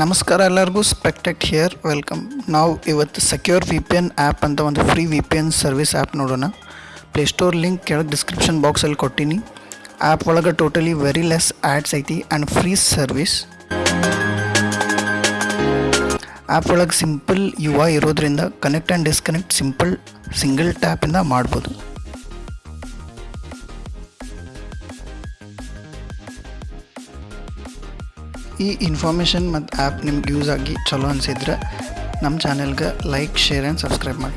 ನಮಸ್ಕಾರ ಎಲ್ಲರಿಗೂ ಸ್ಪೆಕ್ಟೆಕ್ here welcome ನಾವು ಇವತ್ತು secure V P N app ಅಂತ ಒಂದು free V P N service app ನೋಡೋಣ. ಪ್ಲೇಸ್ಟೋರ್ ಲಿಂಕ್ ಕೆಳಗೆ ಡಿಸ್ಕ್ರಿಪ್ಷನ್ ಬಾಕ್ಸಲ್ಲಿ ಕೊಟ್ಟೀನಿ. ಆ್ಯಪ್ ಒಳಗೆ ಟೋಟಲಿ ವೆರಿ ಲೆಸ್ ಆ್ಯಡ್ಸ್ ಐತಿ ಆ್ಯಂಡ್ ಫ್ರೀ ಸರ್ವಿಸ್ ಆ್ಯಪ್ ಒಳಗೆ ಸಿಂಪಲ್ ಯುವ ಇರೋದ್ರಿಂದ connect and disconnect simple single ಟ್ಯಾಪಿಂದ ಮಾಡ್ಬೋದು. ಈ ಇನ್ಫಾರ್ಮೇಷನ್ ಮತ್ತು ಆ್ಯಪ್ ನಿಮ್ಗೆ ಯೂಸ್ ಆಗಿ ಚಲೋ ಅನಿಸಿದ್ರೆ ನಮ್ಮ ಚಾನೆಲ್ಗೆ ಲೈಕ್ ಶೇರ್ ಆ್ಯಂಡ್ ಸಬ್ಸ್ಕ್ರೈಬ್ ಮಾಡಿ.